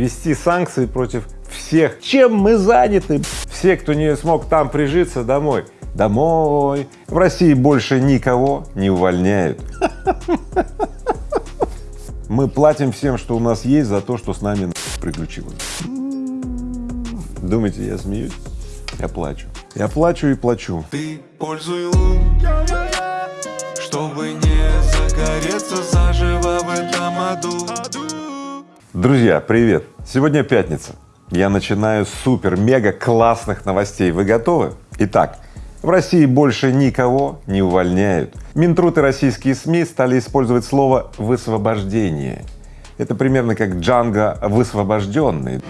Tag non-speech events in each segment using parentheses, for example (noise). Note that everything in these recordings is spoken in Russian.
ввести санкции против всех. Чем мы заняты? Все, кто не смог там прижиться, домой. Домой. В России больше никого не увольняют. (laughs) Мы платим всем, что у нас есть, за то, что с нами приключилось. Думаете, я смеюсь? Я плачу. Я плачу и плачу. Ты пользуй лун, Друзья, привет! Сегодня пятница. Я начинаю с супер-мега классных новостей. Вы готовы? Итак, в России больше никого не увольняют. Минтруд и российские СМИ стали использовать слово «высвобождение». Это примерно как Джанго высвобожденный.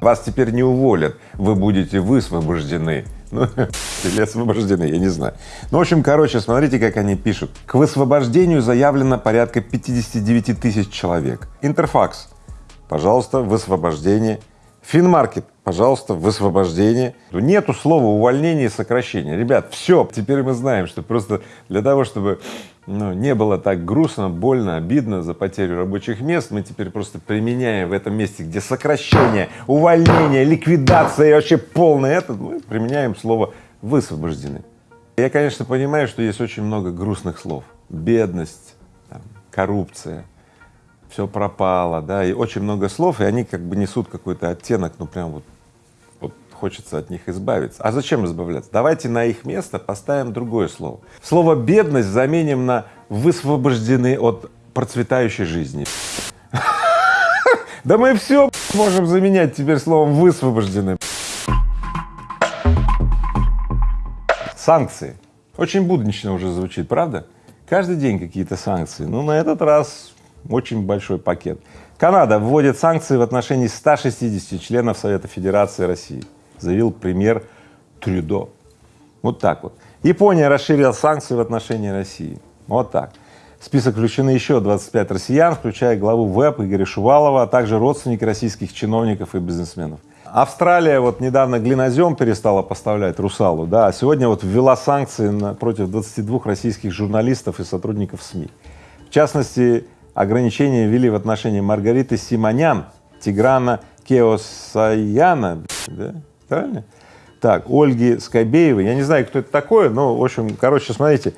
Вас теперь не уволят, вы будете высвобождены. Ну, (laughs) или освобождены, я не знаю. Ну, в общем, короче, смотрите, как они пишут. К высвобождению заявлено порядка 59 тысяч человек. Интерфакс, пожалуйста, высвобождение. Финмаркет, пожалуйста, высвобождение. Нету слова увольнение и сокращение. Ребят, все, теперь мы знаем, что просто для того, чтобы ну, не было так грустно, больно, обидно за потерю рабочих мест, мы теперь просто применяем в этом месте, где сокращение, увольнение, ликвидация и вообще полное это, мы применяем слово высвобождены. Я, конечно, понимаю, что есть очень много грустных слов. Бедность, там, коррупция, все пропало, да, и очень много слов, и они как бы несут какой-то оттенок, ну прям вот хочется от них избавиться. А зачем избавляться? Давайте на их место поставим другое слово. Слово бедность заменим на высвобождены от процветающей жизни. Да мы все можем заменять теперь словом высвобождены. Санкции. Очень буднично уже звучит, правда? Каждый день какие-то санкции. Ну, на этот раз очень большой пакет. Канада вводит санкции в отношении 160 членов Совета Федерации России, заявил премьер Трюдо. Вот так вот. Япония расширила санкции в отношении России. Вот так. В список включены еще 25 россиян, включая главу ВЭП Игоря Шувалова, а также родственники российских чиновников и бизнесменов. Австралия вот недавно глинозем перестала поставлять русалу, да, а сегодня вот ввела санкции на, против 22 российских журналистов и сотрудников СМИ. В частности, ограничения ввели в отношении Маргариты Симонян, Тиграна Кеосаяна, да, правильно? Так, Ольги Скобеевой, я не знаю, кто это такое, но, в общем, короче, смотрите,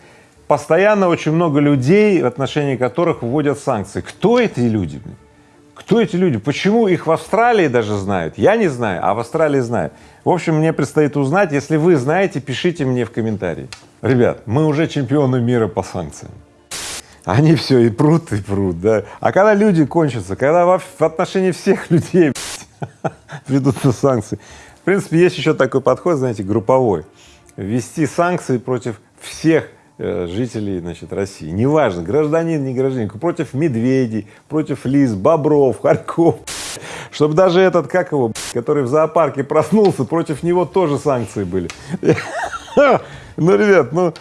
постоянно очень много людей, в отношении которых вводят санкции. Кто эти люди? Кто эти люди? Почему их в Австралии даже знают? Я не знаю, а в Австралии знают. В общем, мне предстоит узнать. Если вы знаете, пишите мне в комментарии. Ребят, мы уже чемпионы мира по санкциям. Они все и прут, и прут, да. А когда люди кончатся, когда в, отношении всех людей (laughs) (laughs) ведутся санкции. В принципе, есть еще такой подход, знаете, групповой. Ввести санкции против всех э, жителей, значит, России. Неважно, гражданин, не гражданин, против медведей, против лис, бобров, хорьков. (laughs) Чтобы даже этот, как его, который в зоопарке проснулся, против него тоже санкции были. (laughs) Ну, ребят, ну,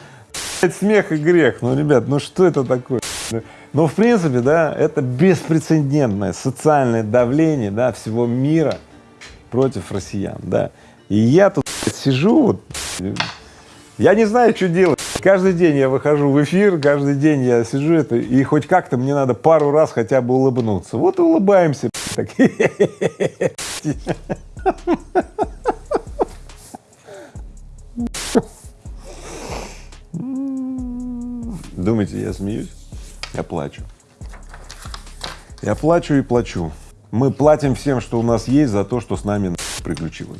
смех и грех. Ну, ребят, ну что это такое? Ну, в принципе, да, это беспрецедентное социальное давление, да, всего мира против россиян, да. И я тут сижу, вот, я не знаю, что делать. Каждый день я выхожу в эфир, каждый день я сижу это, и хоть как-то мне надо пару раз хотя бы улыбнуться. Вот и улыбаемся. Так. Думаете, я смеюсь? Я плачу. Я плачу и плачу. Мы платим всем, что у нас есть, за то, что с нами приключилось.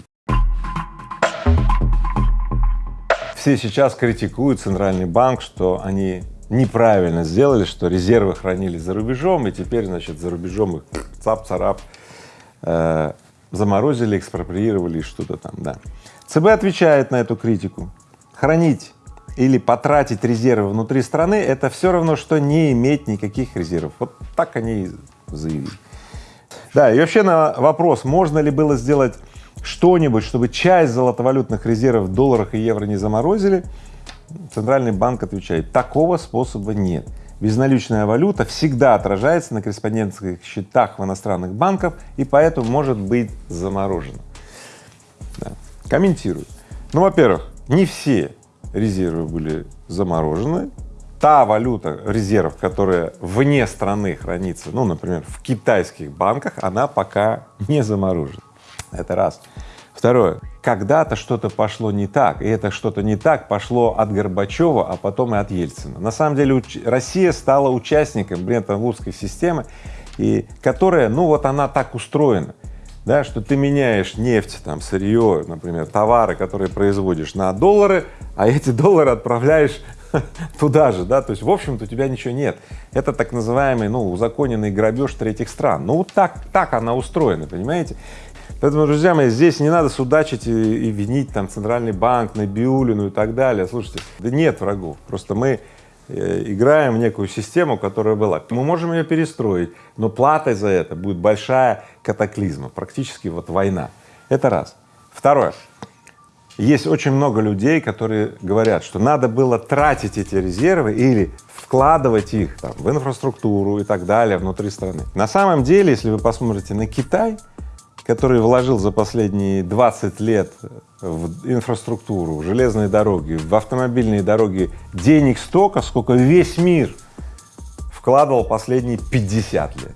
Все сейчас критикуют Центральный банк, что они неправильно сделали, что резервы хранили за рубежом, и теперь, значит, за рубежом их цап-царап э, заморозили, экспроприировали что-то там, да. ЦБ отвечает на эту критику. Хранить или потратить резервы внутри страны, это все равно, что не иметь никаких резервов. Вот так они и заявили. Да, и вообще на вопрос, можно ли было сделать что-нибудь, чтобы часть золотовалютных резервов в долларах и евро не заморозили, Центральный банк отвечает, такого способа нет. Безналичная валюта всегда отражается на корреспондентских счетах в иностранных банках и поэтому может быть заморожена. Да. Комментирую. Ну, во-первых, не все резервы были заморожены, та валюта резерв, которая вне страны хранится, ну, например, в китайских банках, она пока не заморожена. Это раз. Второе. Когда-то что-то пошло не так, и это что-то не так пошло от Горбачева, а потом и от Ельцина. На самом деле. Россия стала участником Бреттон-Вудской системы, и которая, ну вот она так устроена, да, что ты меняешь нефть, там, сырье, например, товары, которые производишь на доллары, а эти доллары отправляешь (laughs) туда же, да, то есть в общем-то у тебя ничего нет. Это так называемый, ну, узаконенный грабеж третьих стран. Ну, вот так, так она устроена, понимаете? Поэтому, друзья мои, здесь не надо судачить и, и винить там Центральный банк, Набиулину и так далее. Слушайте, да нет врагов, просто мы э, играем в некую систему, которая была. Мы можем ее перестроить, но платой за это будет большая катаклизма, практически вот война. Это раз. Второе. Есть очень много людей, которые говорят, что надо было тратить эти резервы или вкладывать их там, в инфраструктуру и так далее внутри страны. На самом деле, если вы посмотрите на Китай, который вложил за последние 20 лет в инфраструктуру, в железные дороги, в автомобильные дороги денег столько, сколько весь мир вкладывал последние 50 лет,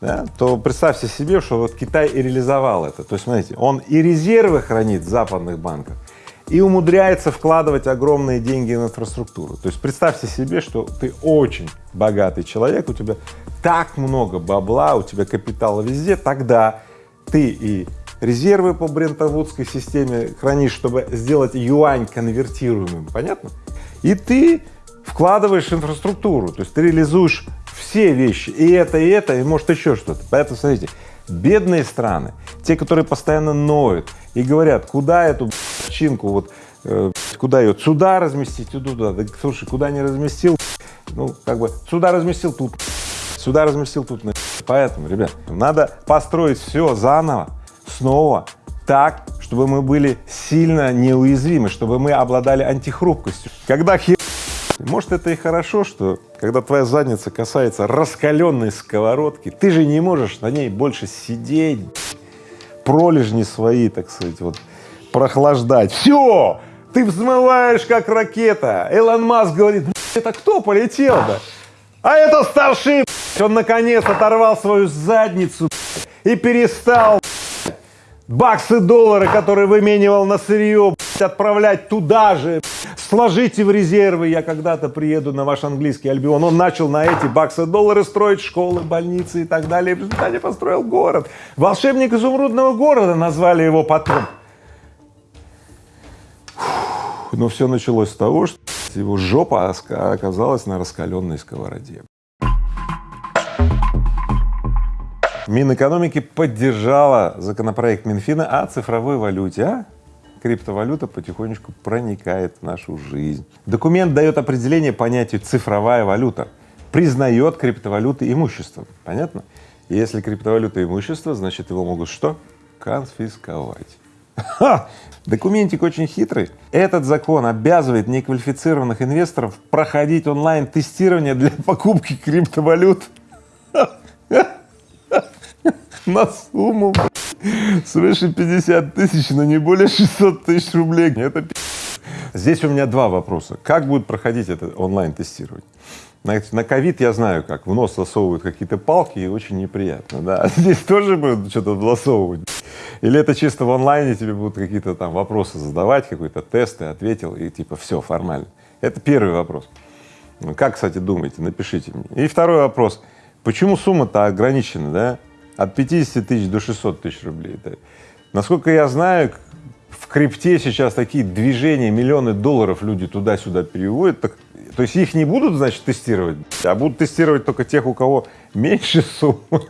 да, то представьте себе, что вот Китай и реализовал это. То есть, смотрите, он и резервы хранит в западных банках, и умудряется вкладывать огромные деньги в инфраструктуру. То есть представьте себе, что ты очень богатый человек, у тебя так много бабла, у тебя капитала везде, тогда ты и резервы по брентовудской системе хранишь, чтобы сделать юань конвертируемым, понятно? И ты вкладываешь инфраструктуру, то есть ты реализуешь все вещи, и это, и это, и может еще что-то. Поэтому смотрите, бедные страны, те, которые постоянно ноют и говорят, куда эту чинку, вот э, куда ее, сюда разместить, туда, да, слушай, куда не разместил, ну, как бы, сюда разместил, тут, сюда разместил, тут, Поэтому, ребят, надо построить все заново, снова, так, чтобы мы были сильно неуязвимы, чтобы мы обладали антихрупкостью. Когда хер... Может, это и хорошо, что когда твоя задница касается раскаленной сковородки, ты же не можешь на ней больше сидеть, пролежни свои, так сказать, вот, прохлаждать. Все! Ты взмываешь, как ракета. Элон Маск говорит, это кто полетел-то? А это старший, он наконец оторвал свою задницу и перестал баксы, доллары, которые выменивал на сырье, отправлять туда же. Сложите в резервы, я когда-то приеду на ваш английский альбион. Он начал на эти баксы, доллары строить школы, больницы и так далее. в результате построил город. Волшебник изумрудного города назвали его потом. Но все началось с того, что его жопа оказалась на раскаленной сковороде. Минэкономики поддержала законопроект Минфина о цифровой валюте, а криптовалюта потихонечку проникает в нашу жизнь. Документ дает определение понятию цифровая валюта, признает криптовалюты имуществом, понятно? Если криптовалюта имущество, значит его могут что? Конфисковать. Ха! Документик очень хитрый. Этот закон обязывает неквалифицированных инвесторов проходить онлайн-тестирование для покупки криптовалют на сумму свыше 50 тысяч, но не более 600 тысяч рублей. Это Здесь у меня два вопроса. Как будет проходить это онлайн-тестирование? На ковид я знаю как, в нос засовывают какие-то палки и очень неприятно, да. (laughs) Здесь тоже будут что-то засовывать. Или это чисто в онлайне тебе будут какие-то там вопросы задавать, какой-то тест, ты ответил и типа все, формально. Это первый вопрос. Как, кстати, думаете, напишите мне. И второй вопрос. Почему сумма-то ограничена, да? От 50 тысяч до 600 тысяч рублей. Да? Насколько я знаю, в крипте сейчас такие движения, миллионы долларов люди туда-сюда переводят, так, то есть их не будут, значит, тестировать, а будут тестировать только тех, у кого меньше суммы.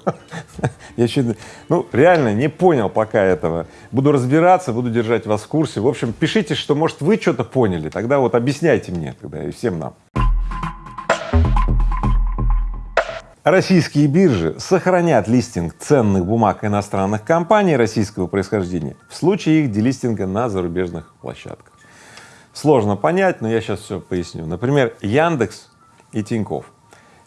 (laughs) Я чуть, ну, реально не понял пока этого. Буду разбираться, буду держать вас в курсе. В общем, пишите, что, может, вы что-то поняли, тогда вот объясняйте мне тогда и всем нам. Российские биржи сохранят листинг ценных бумаг иностранных компаний российского происхождения в случае их делистинга на зарубежных площадках. Сложно понять, но я сейчас все поясню. Например, Яндекс и Тиньков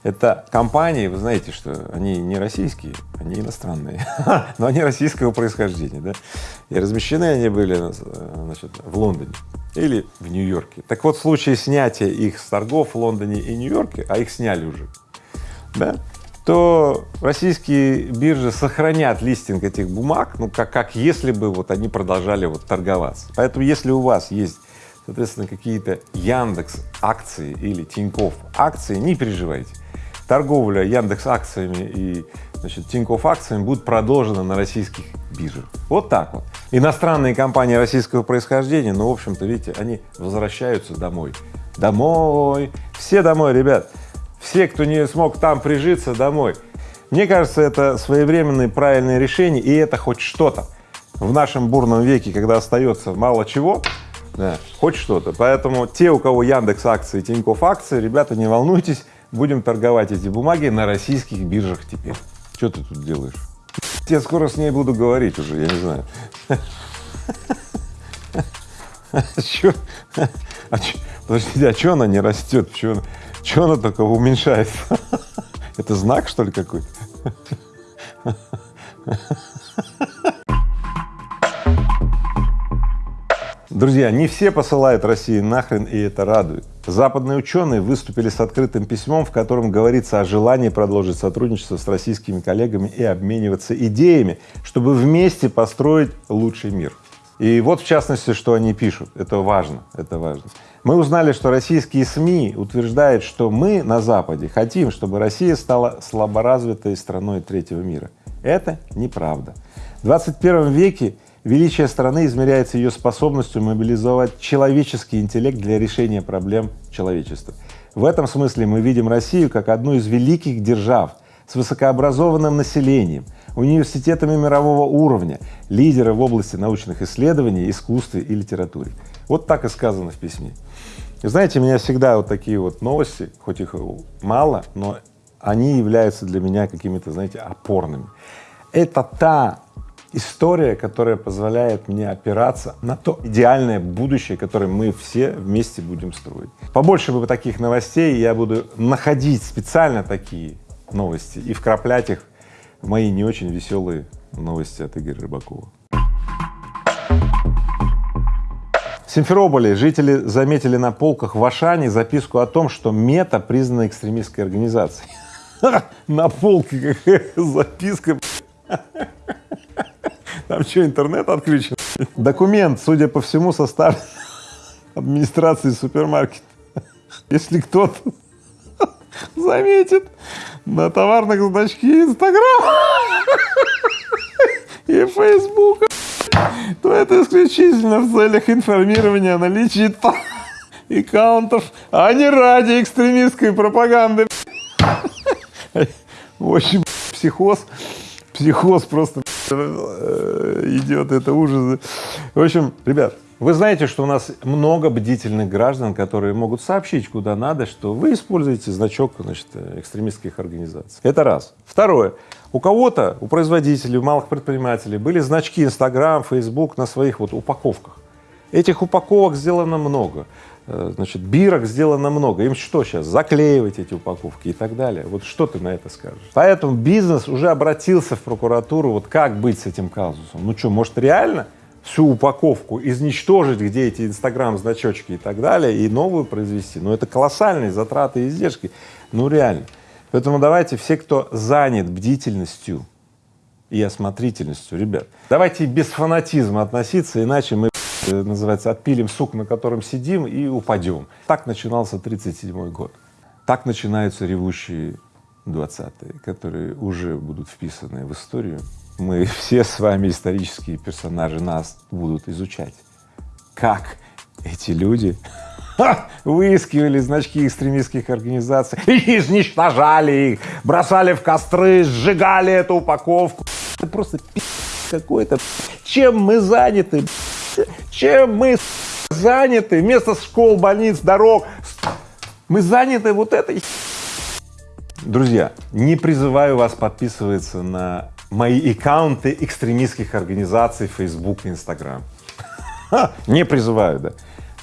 Это компании, вы знаете, что они не российские, они иностранные, (laughs) но они российского происхождения, да, и размещены они были, значит, в Лондоне или в Нью-Йорке. Так вот, в случае снятия их с торгов в Лондоне и Нью-Йорке, а их сняли уже, да, то российские биржи сохранят листинг этих бумаг, ну, как, как если бы вот они продолжали вот торговаться. Поэтому если у вас есть, соответственно, какие-то Яндекс акции или Тинькофф акции, не переживайте. Торговля Яндекс акциями и значит, Тинькофф акциями будет продолжена на российских биржах. Вот так вот. Иностранные компании российского происхождения, ну, в общем-то, видите, они возвращаются домой. Домой! Все домой, ребят! Все, кто не смог там прижиться, домой. Мне кажется, это своевременное правильное решение, и это хоть что-то в нашем бурном веке, когда остается мало чего, да, хоть что-то. Поэтому те, у кого Яндекс акции, Тинькофф акции, ребята, не волнуйтесь, будем торговать эти бумаги на российских биржах теперь. Что ты тут делаешь? Я скоро с ней буду говорить уже, я не знаю. (laughs) А? Подождите, а что она не растет? Чего она только уменьшается? (laughs) Это знак, что ли, какой-то? (laughs) Друзья, не все посылают России нахрен, и это радует. Западные ученые выступили с открытым письмом, в котором говорится о желании продолжить сотрудничество с российскими коллегами и обмениваться идеями, чтобы вместе построить лучший мир. И вот в частности, что они пишут, это важно, это важно. Мы узнали, что российские СМИ утверждают, что мы на Западе хотим, чтобы Россия стала слаборазвитой страной третьего мира. Это неправда. В 21 веке величие страны измеряется ее способностью мобилизовать человеческий интеллект для решения проблем человечества. В этом смысле мы видим Россию как одну из великих держав с высокообразованным населением, университетами мирового уровня, лидеры в области научных исследований, искусстве и литературе. Вот так и сказано в письме. Знаете, меня всегда вот такие вот новости, хоть их мало, но они являются для меня какими-то, знаете, опорными. Это та история, которая позволяет мне опираться на то идеальное будущее, которое мы все вместе будем строить. Побольше бы таких новостей, я буду находить специально такие новости и вкраплять их в мои не очень веселые новости от Игоря Рыбакова. В Симферополе жители заметили на полках в Ашане записку о том, что мета признана экстремистской организацией. (laughs) На полке записка. Там что, интернет отключен? Документ, судя по всему, составлен (laughs) администрацией супермаркета. Если кто-то заметит на товарных значки Инстаграма и Фейсбука то это исключительно в целях информирования о наличии аккаунтов, а не ради экстремистской пропаганды. В общем, психоз, психоз просто э, идет, это ужас. В общем, ребят, вы знаете, что у нас много бдительных граждан, которые могут сообщить куда надо, что вы используете значок значит, экстремистских организаций. Это раз. Второе. У кого-то, у производителей, у малых предпринимателей были значки Инстаграм, Фейсбук на своих вот упаковках. Этих упаковок сделано много, э, значит, бирок сделано много. Им что сейчас, заклеивать эти упаковки и так далее? Вот что ты на это скажешь? Поэтому бизнес уже обратился в прокуратуру, вот как быть с этим казусом? Ну что, может реально всю упаковку изничтожить, где эти инстаграм-значочки и так далее, и новую произвести? Ну это колоссальные затраты и издержки, ну реально. Поэтому давайте все, кто занят бдительностью и осмотрительностью, ребят, давайте без фанатизма относиться, иначе мы, э, называется, отпилим сук, на котором сидим и упадем. Так начинался 37 год. Так начинаются ревущие 20-е, которые уже будут вписаны в историю. Мы (laughs) все с вами, исторические персонажи, нас будут изучать, как эти люди (laughs) выискивали значки экстремистских организаций, и (laughs) изничтожали их, бросали в костры, сжигали эту упаковку. Это просто какой-то. Чем мы заняты? Чем мы заняты вместо школ, больниц, дорог? Мы заняты вот этой Друзья, не призываю вас подписываться на мои аккаунты экстремистских организаций Facebook и Instagram. Не призываю, да.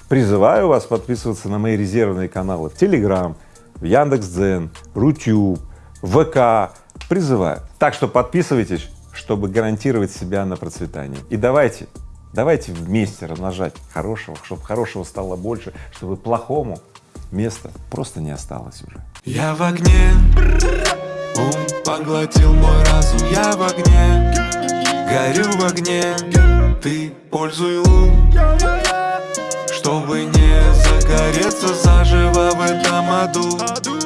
Призываю вас подписываться на мои резервные каналы в Telegram, в Яндекс.Дзен, Рутюб, ВК. Призываю. Так что подписывайтесь, чтобы гарантировать себя на процветание. И давайте, давайте вместе размножать хорошего, чтобы хорошего стало больше, чтобы плохому места просто не осталось уже. Я в огне, поглотил мой разум Я в огне, горю в огне. Ты пользуй лун, чтобы не загореться заживо в этом аду